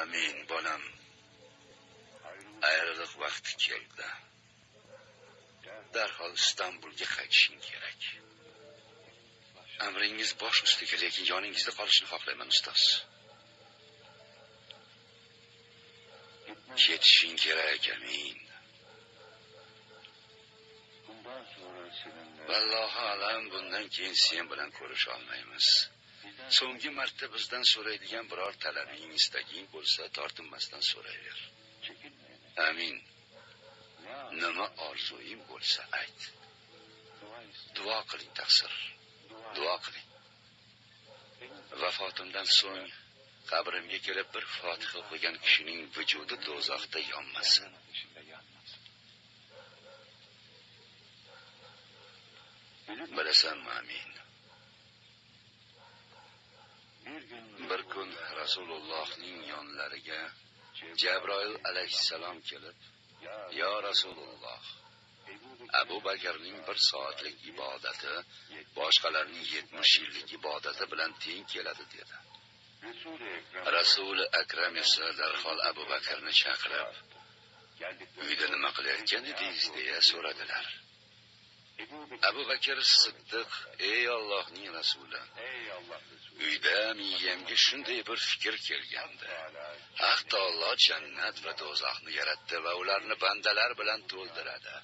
amin bolam. Ayriliq vaqti keldi. Darhol istanbulga qaytishing kerak. Amringiz bosh ustiga lekin yoningizda qolishni xohlayman ustoz. Ketishing kerak amin. Vallohu alam bundan keyin sen bilan ko'risha olmaymiz. So'nggi marta bizdan so'raydigan biror talabing istaging bo'lsa tortinmasdan so'rayver. Amin. Nima orzuing bo'lsa ayt. Duo qiling taqsir. Duo qiling. Vafotimdan so'ng qabrimga kelib bir fotiha o'qigan kishining vujudi do'zaxda yonmasin. Bilasanmi amin? Bir kun rasulullohning yonlariga jabroil alayhissalom kelib yo rasululloh abu bakrning bir soatlik ibodati boshqalarning yetmish yillik ibodati bilan teng keladi dedi. Rasuli akram esa darhol abu bakrni chaqirib uyda nima qilayotgan edingiz? deya so'radilar. Abu bakr siddiq ey ollohning rasuli. Uyda miyamga shunday bir fikr kelgandi. Haq taolo jannat va do'zaxni yaratdi va ularni bandalar bilan to'ldiradi.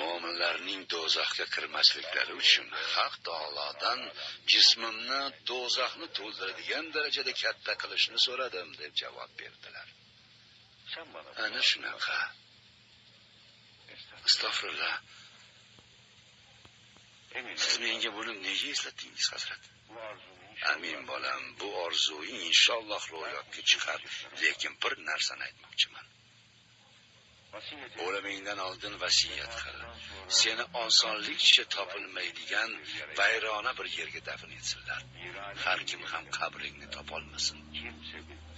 Mo'minlarning do'zaxga kirmasliklari uchun haq taolodan jismimni do'zaxni to'ldiradigan darajada katta qilishni so'radim deb javob berdilar. Ana shunaqa. Astag'firulloh siz menga buni nega eslatdingiz hazrat? Amin bolam bu orzuing inshaalloh ro'yobga chiqar. Lekin bir narsani aytmoqchiman. O'limingdan oldin vasiyat qil. Seni osonlikcha topilmaydigan vayrona bir yerga dafn etsinlar. Har kim ham qabringni topolmasin.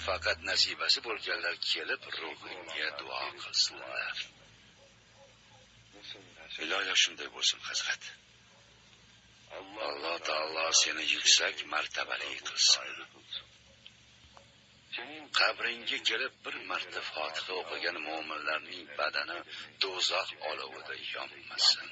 Faqat nasibasi bo'lganlar kelib ruhingga duo qilsinlar iloyo shunday bo'lsin hazrat. Alloh taolo seni yuksak martabali qilsin qabringga kelib bir marta fotiha o'qigan mo'minlarning badani do'zax olovida yonmasin.